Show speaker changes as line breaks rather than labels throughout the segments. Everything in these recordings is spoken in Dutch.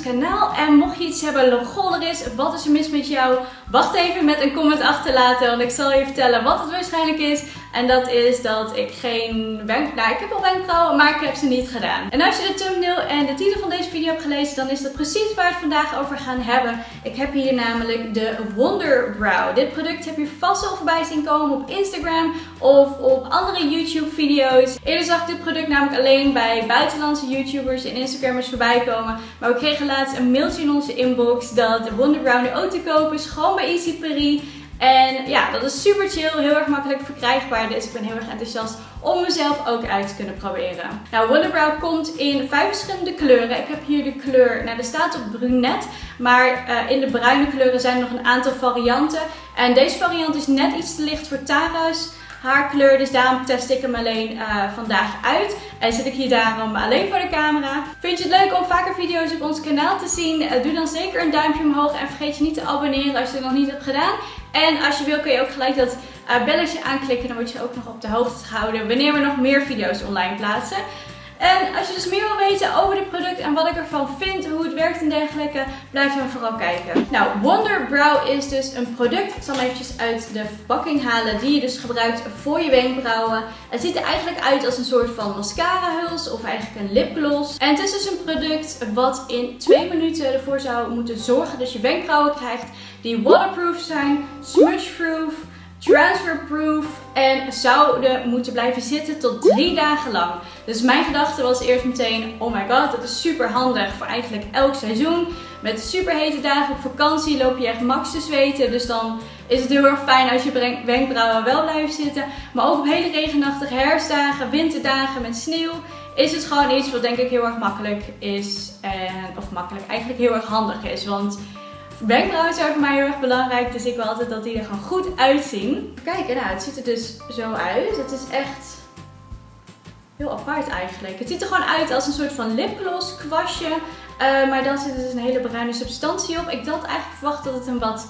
kanaal. En mocht je iets hebben, lol er is, wat is er mis met jou? Wacht even met een comment achterlaten, want ik zal je vertellen wat het waarschijnlijk is. En dat is dat ik geen wenkbrauwen... Nou, ik heb al wenkbrauwen, maar ik heb ze niet gedaan. En als je de thumbnail en de titel van deze video hebt gelezen, dan is dat precies waar we het vandaag over gaan hebben. Ik heb hier namelijk de Wonder Brow. Dit product heb je vast al voorbij zien komen op Instagram of op andere YouTube video's. Eerder zag ik dit product namelijk alleen bij buitenlandse YouTubers en Instagrammers voorbij komen. Maar we kregen laatst een mailtje in onze inbox dat de Wonder Brow nu ook te koop is. Gewoon bij Easy Paris. En ja, dat is super chill, heel erg makkelijk verkrijgbaar. Dus ik ben heel erg enthousiast om mezelf ook uit te kunnen proberen. Nou, Wonderbrow komt in vijf verschillende kleuren. Ik heb hier de kleur, nou er staat op brunet. Maar uh, in de bruine kleuren zijn er nog een aantal varianten. En deze variant is net iets te licht voor Tara's haarkleur. Dus daarom test ik hem alleen uh, vandaag uit. En zit ik hier daarom alleen voor de camera. Vind je het leuk om vaker video's op ons kanaal te zien? Uh, doe dan zeker een duimpje omhoog. En vergeet je niet te abonneren als je het nog niet hebt gedaan. En als je wil kun je ook gelijk dat uh, belletje aanklikken. Dan word je ook nog op de hoogte gehouden wanneer we nog meer video's online plaatsen. En als je dus meer wil weten over dit product en wat ik ervan vind, hoe het werkt en dergelijke, blijf dan vooral kijken. Nou, Wonder Brow is dus een product, ik zal hem eventjes uit de verpakking halen, die je dus gebruikt voor je wenkbrauwen. Het ziet er eigenlijk uit als een soort van mascara huls of eigenlijk een lipgloss. En het is dus een product wat in twee minuten ervoor zou moeten zorgen dat je wenkbrauwen krijgt die waterproof zijn, smudgeproof, transferproof en zouden moeten blijven zitten tot drie dagen lang. Dus mijn gedachte was eerst meteen, oh my god, dat is super handig voor eigenlijk elk seizoen. Met super hete dagen op vakantie loop je echt max te zweten. Dus dan is het heel erg fijn als je wenkbrauwen wel blijven zitten. Maar ook op hele regenachtige herfstdagen, winterdagen met sneeuw is het gewoon iets wat denk ik heel erg makkelijk is. En, of makkelijk, eigenlijk heel erg handig is. Want Wenkbrauwen zijn voor mij heel erg belangrijk, dus ik wil altijd dat die er gewoon goed uitzien. Kijk, nou, het ziet er dus zo uit. Het is echt heel apart eigenlijk. Het ziet er gewoon uit als een soort van lipgloss kwastje. Uh, maar dan zit er dus een hele bruine substantie op. Ik had eigenlijk verwacht dat het een wat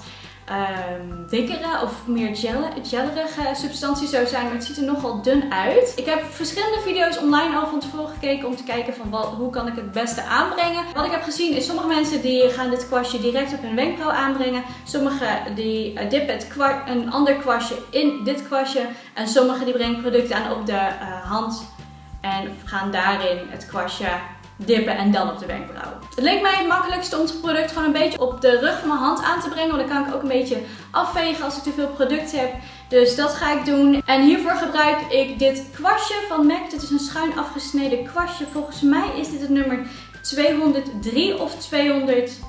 um, dikkere of meer gel gellerige substantie zou zijn. Maar het ziet er nogal dun uit. Ik heb verschillende video's online al van tevoren gekeken om te kijken van wat, hoe kan ik het beste aanbrengen. Wat ik heb gezien is sommige mensen die gaan dit kwastje direct op hun wenkbrauw aanbrengen. Sommigen die uh, dippen het een ander kwastje in dit kwastje. En sommigen die brengen producten aan op de uh, hand en gaan daarin het kwastje dippen en dan op de wenkbrauw. Het leek mij het makkelijkste om het product gewoon een beetje op de rug van mijn hand aan te brengen. Want dan kan ik ook een beetje afvegen als ik te veel product heb. Dus dat ga ik doen. En hiervoor gebruik ik dit kwastje van MAC. Dit is een schuin afgesneden kwastje. Volgens mij is dit het nummer 203 of 208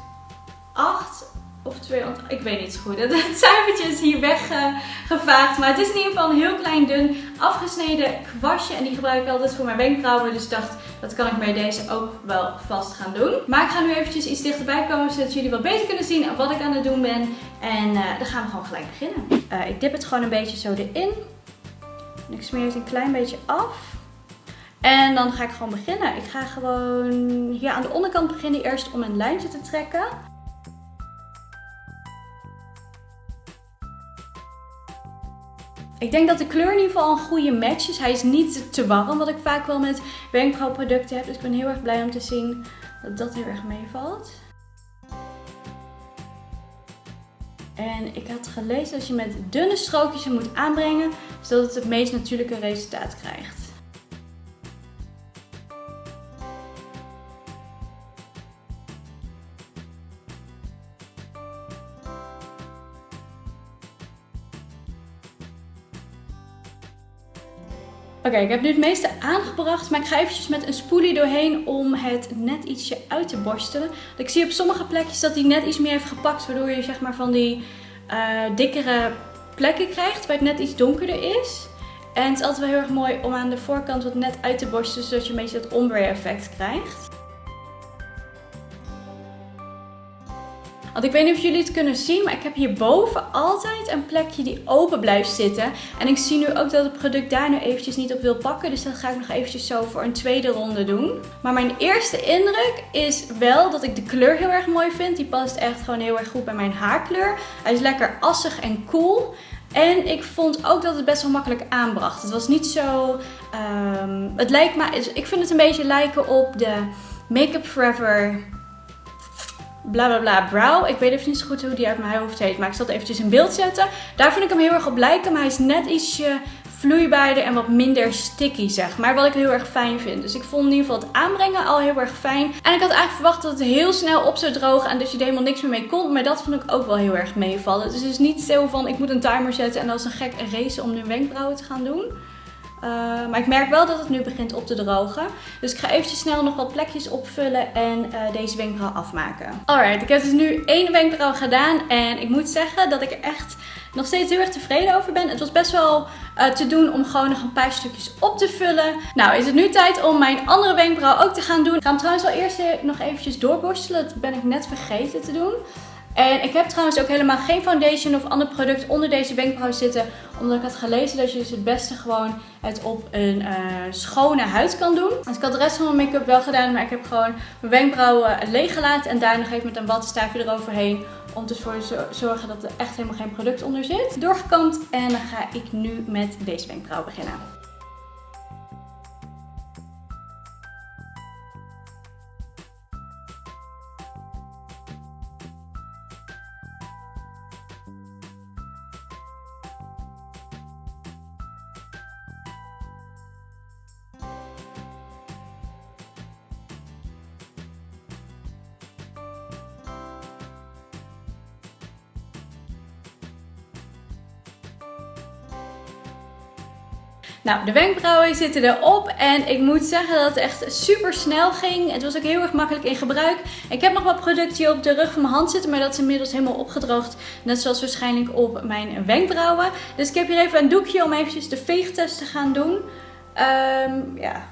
of 200, ik weet niet zo goed. Het cijfertje is hier weggevaagd. Maar het is in ieder geval een heel klein dun afgesneden kwastje. En die gebruik ik altijd voor mijn wenkbrauwen. Dus dacht, dat kan ik bij deze ook wel vast gaan doen. Maar ik ga nu eventjes iets dichterbij komen. Zodat jullie wat beter kunnen zien wat ik aan het doen ben. En uh, dan gaan we gewoon gelijk beginnen. Uh, ik dip het gewoon een beetje zo erin. En ik smeer het een klein beetje af. En dan ga ik gewoon beginnen. Ik ga gewoon hier aan de onderkant beginnen eerst om een lijntje te trekken. Ik denk dat de kleur in ieder geval een goede match is. Hij is niet te warm, wat ik vaak wel met wenkbrauwproducten heb. Dus ik ben heel erg blij om te zien dat dat heel erg meevalt. En ik had gelezen dat je met dunne strookjes hem moet aanbrengen, zodat het het meest natuurlijke resultaat krijgt. Oké, ik heb nu het meeste aangebracht, maar ik ga eventjes met een spoelie doorheen om het net ietsje uit te borstelen. Ik zie op sommige plekjes dat hij net iets meer heeft gepakt, waardoor je zeg maar van die uh, dikkere plekken krijgt, waar het net iets donkerder is. En het is altijd wel heel erg mooi om aan de voorkant wat net uit te borstelen, zodat je een beetje dat ombre effect krijgt. Want ik weet niet of jullie het kunnen zien, maar ik heb hierboven altijd een plekje die open blijft zitten. En ik zie nu ook dat het product daar nu eventjes niet op wil pakken. Dus dat ga ik nog eventjes zo voor een tweede ronde doen. Maar mijn eerste indruk is wel dat ik de kleur heel erg mooi vind. Die past echt gewoon heel erg goed bij mijn haarkleur. Hij is lekker assig en cool. En ik vond ook dat het best wel makkelijk aanbracht. Het was niet zo... Um, het lijkt me... Ik vind het een beetje lijken op de Make Up Forever bla bla bla brow. Ik weet even niet zo goed hoe die uit mijn hoofd heet. Maar ik zal het eventjes in beeld zetten. Daar vind ik hem heel erg op lijken. Maar hij is net ietsje vloeibaarder en wat minder sticky zeg maar. Wat ik heel erg fijn vind. Dus ik vond in ieder geval het aanbrengen al heel erg fijn. En ik had eigenlijk verwacht dat het heel snel op zou drogen. En dat je er helemaal niks meer mee kon. Maar dat vond ik ook wel heel erg meevallen. Dus het is niet zo van ik moet een timer zetten en dat is een gek race om nu wenkbrauwen te gaan doen. Uh, maar ik merk wel dat het nu begint op te drogen. Dus ik ga eventjes snel nog wat plekjes opvullen en uh, deze wenkbrauw afmaken. Alright, ik heb dus nu één wenkbrauw gedaan. En ik moet zeggen dat ik er echt nog steeds heel erg tevreden over ben. Het was best wel uh, te doen om gewoon nog een paar stukjes op te vullen. Nou is het nu tijd om mijn andere wenkbrauw ook te gaan doen. Ik ga hem trouwens wel eerst nog eventjes doorborstelen. Dat ben ik net vergeten te doen. En ik heb trouwens ook helemaal geen foundation of ander product onder deze wenkbrauw zitten. Omdat ik had gelezen dat je dus het beste gewoon het op een uh, schone huid kan doen. Dus ik had de rest van mijn make-up wel gedaan. Maar ik heb gewoon mijn wenkbrauwen leeg gelaten. En daar nog even met een wattenstaafje eroverheen. Om ervoor te zorgen dat er echt helemaal geen product onder zit. Doorgekamd. En dan ga ik nu met deze wenkbrauw beginnen. Nou, de wenkbrauwen zitten erop en ik moet zeggen dat het echt super snel ging. Het was ook heel erg makkelijk in gebruik. Ik heb nog wat producten op de rug van mijn hand zitten, maar dat is inmiddels helemaal opgedroogd. Net zoals waarschijnlijk op mijn wenkbrauwen. Dus ik heb hier even een doekje om eventjes de veegtest te gaan doen. Um, ja,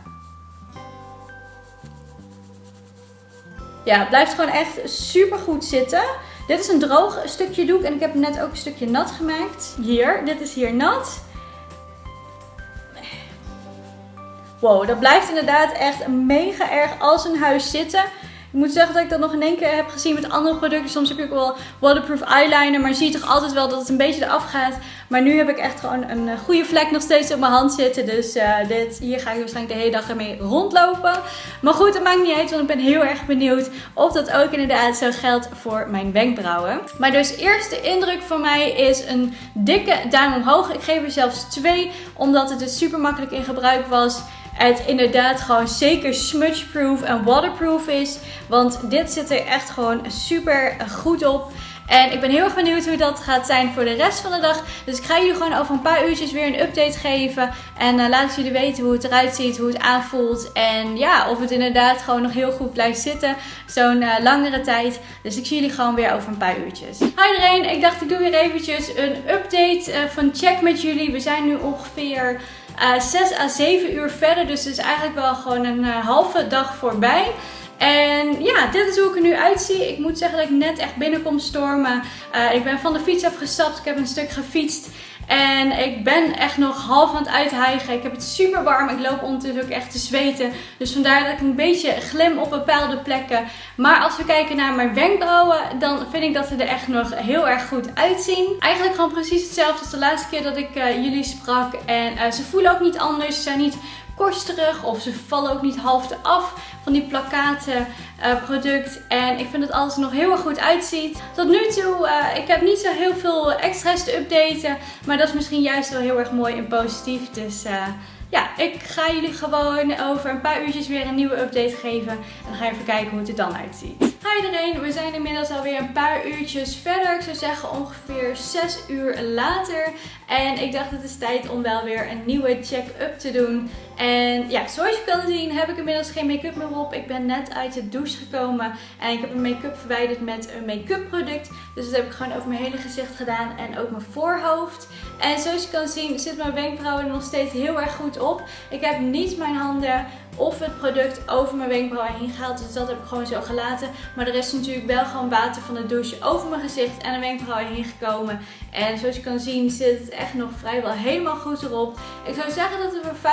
Ja, het blijft gewoon echt super goed zitten. Dit is een droog stukje doek en ik heb net ook een stukje nat gemaakt. Hier, dit is hier nat. Wow, dat blijft inderdaad echt mega erg als een huis zitten. Ik moet zeggen dat ik dat nog in één keer heb gezien met andere producten. Soms heb ik ook wel waterproof eyeliner, maar zie toch altijd wel dat het een beetje eraf gaat. Maar nu heb ik echt gewoon een eh, goede vlek nog steeds op mijn hand zitten. Dus uh, dit, hier ga ik waarschijnlijk de hele dag ermee rondlopen. Maar goed, dat maakt niet uit, want ik ben heel erg benieuwd of dat ook inderdaad zo geldt voor mijn wenkbrauwen. Maar dus eerste indruk van mij is een dikke duim omhoog. Ik geef er zelfs twee, omdat het dus super makkelijk in gebruik was het inderdaad gewoon zeker smudgeproof en waterproof is. Want dit zit er echt gewoon super goed op. En ik ben heel erg benieuwd hoe dat gaat zijn voor de rest van de dag. Dus ik ga jullie gewoon over een paar uurtjes weer een update geven. En uh, laat jullie weten hoe het eruit ziet, hoe het aanvoelt. En ja, of het inderdaad gewoon nog heel goed blijft zitten. Zo'n uh, langere tijd. Dus ik zie jullie gewoon weer over een paar uurtjes. Hi iedereen, ik dacht ik doe weer eventjes een update uh, van check met jullie. We zijn nu ongeveer... Uh, 6 à 7 uur verder. Dus het is eigenlijk wel gewoon een uh, halve dag voorbij. En ja, dit is hoe ik er nu uitzie. Ik moet zeggen dat ik net echt binnenkom stormen. Uh, ik ben van de fiets afgestapt. Ik heb een stuk gefietst. En ik ben echt nog half aan het uithijgen. Ik heb het super warm. Ik loop ondertussen ook echt te zweten. Dus vandaar dat ik een beetje glim op bepaalde plekken. Maar als we kijken naar mijn wenkbrauwen, dan vind ik dat ze er echt nog heel erg goed uitzien. Eigenlijk gewoon precies hetzelfde als de laatste keer dat ik uh, jullie sprak. En uh, ze voelen ook niet anders. Ze zijn niet korsterig of ze vallen ook niet half af van die plakkaten uh, product. En ik vind dat alles er nog heel erg goed uitziet. Tot nu toe, uh, ik heb niet zo heel veel extra's te updaten. Maar dat is misschien juist wel heel erg mooi en positief. Dus uh, ja, ik ga jullie gewoon over een paar uurtjes weer een nieuwe update geven. En dan ga je even kijken hoe het er dan uitziet. Hi iedereen, we zijn inmiddels alweer een paar uurtjes verder. Ik zou zeggen ongeveer 6 uur later. En ik dacht het is tijd om wel weer een nieuwe check-up te doen. En ja, zoals je kan zien heb ik inmiddels geen make-up meer op. Ik ben net uit de douche gekomen en ik heb een make-up verwijderd met een make-up product. Dus dat heb ik gewoon over mijn hele gezicht gedaan en ook mijn voorhoofd. En zoals je kan zien zit mijn wenkbrauwen er nog steeds heel erg goed op. Ik heb niet mijn handen of het product over mijn wenkbrauwen heen gehaald. Dus dat heb ik gewoon zo gelaten. Maar er is natuurlijk wel gewoon water van de douche over mijn gezicht en de wenkbrauwen heen gekomen. En zoals je kan zien zit het echt nog vrijwel helemaal goed erop. Ik zou zeggen dat er voor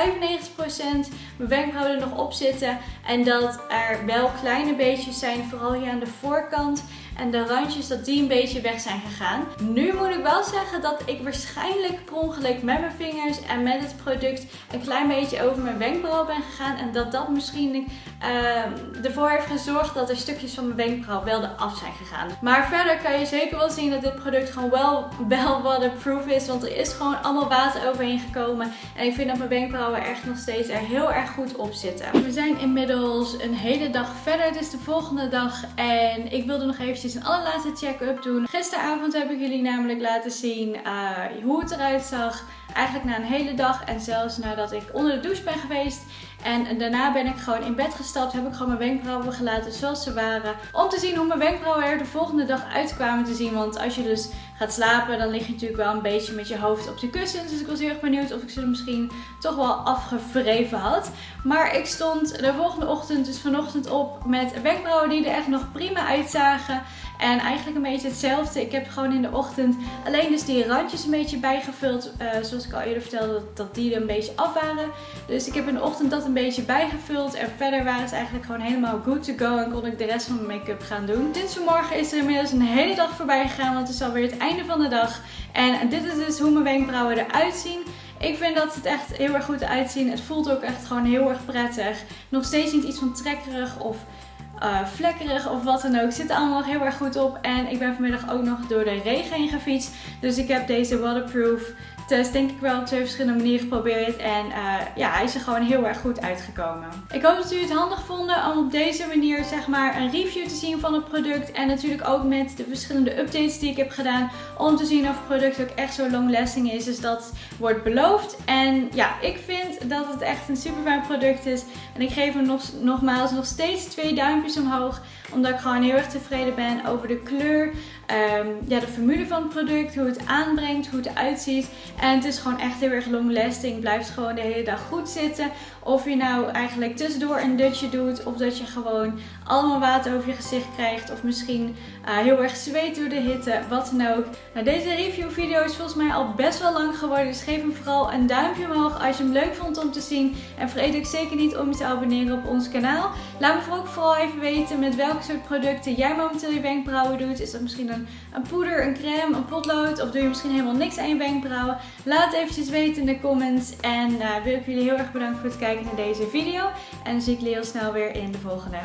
95% mijn wenkbrauwen er nog op zitten. En dat er wel kleine beetjes zijn, vooral hier aan de voorkant. En de randjes dat die een beetje weg zijn gegaan. Nu moet ik wel zeggen dat ik waarschijnlijk per ongeluk met mijn vingers en met het product een klein beetje over mijn wenkbrauw ben gegaan. En dat dat misschien uh, ervoor heeft gezorgd dat er stukjes van mijn wenkbrauw wel eraf zijn gegaan. Maar verder kan je zeker wel zien dat dit product gewoon wel, wel waterproof is. Want er is gewoon allemaal water overheen gekomen. En ik vind dat mijn wenkbrauwen echt nog steeds er heel erg goed op zitten. We zijn inmiddels een hele dag verder. Het is de volgende dag. En ik wilde nog eventjes een allerlaatste check-up doen. Gisteravond heb ik jullie namelijk laten zien uh, hoe het eruit zag. Eigenlijk na een hele dag en zelfs nadat ik onder de douche ben geweest. En daarna ben ik gewoon in bed gestapt, heb ik gewoon mijn wenkbrauwen gelaten zoals ze waren. Om te zien hoe mijn wenkbrauwen er de volgende dag uitkwamen te zien. Want als je dus gaat slapen, dan lig je natuurlijk wel een beetje met je hoofd op de kussens. Dus ik was heel erg benieuwd of ik ze er misschien toch wel afgevreven had. Maar ik stond de volgende ochtend, dus vanochtend op, met wenkbrauwen die er echt nog prima uitzagen. En eigenlijk een beetje hetzelfde. Ik heb gewoon in de ochtend alleen dus die randjes een beetje bijgevuld. Uh, zoals ik al eerder vertelde, dat, dat die er een beetje af waren. Dus ik heb in de ochtend dat een beetje bijgevuld. En verder waren ze eigenlijk gewoon helemaal good to go. En kon ik de rest van mijn make-up gaan doen. Sinds vanmorgen is er inmiddels een hele dag voorbij gegaan. Want het is alweer het einde van de dag. En dit is dus hoe mijn wenkbrauwen eruit zien. Ik vind dat het echt heel erg goed uitzien. Het voelt ook echt gewoon heel erg prettig. Nog steeds niet iets van trekkerig of uh, vlekkerig of wat dan ook. Zit er allemaal nog heel erg goed op. En ik ben vanmiddag ook nog door de regen heen gefietst. Dus ik heb deze waterproof test denk ik wel op twee verschillende manieren geprobeerd. En uh, ja, hij is er gewoon heel erg goed uitgekomen. Ik hoop dat jullie het handig vonden om op deze manier zeg maar een review te zien van het product. En natuurlijk ook met de verschillende updates die ik heb gedaan. Om te zien of het product ook echt zo long lasting is. Dus dat wordt beloofd. En ja, ik vind dat het echt een super fijn product is. En ik geef hem nog, nogmaals nog steeds twee duimpjes omhoog. Omdat ik gewoon heel erg tevreden ben over de kleur. Um, ja, de formule van het product, hoe het aanbrengt, hoe het eruit ziet. En het is gewoon echt heel erg long lasting. Blijft gewoon de hele dag goed zitten. Of je nou eigenlijk tussendoor een dutje doet. Of dat je gewoon allemaal water over je gezicht krijgt. Of misschien uh, heel erg zweet door de hitte. Wat dan ook. Nou, deze review video is volgens mij al best wel lang geworden. Dus geef hem vooral een duimpje omhoog als je hem leuk vond om te zien. En vergeet ook zeker niet om je te abonneren op ons kanaal. Laat me ook vooral even weten met welke soort producten jij momenteel je wenkbrauwen doet. Is dat misschien een, poeder, een crème, een potlood? Of doe je misschien helemaal niks aan je wenkbrauwen? Laat eventjes weten in de comments. En uh, wil ik jullie heel erg bedanken voor het kijken naar deze video. En dan zie ik jullie heel snel weer in de volgende.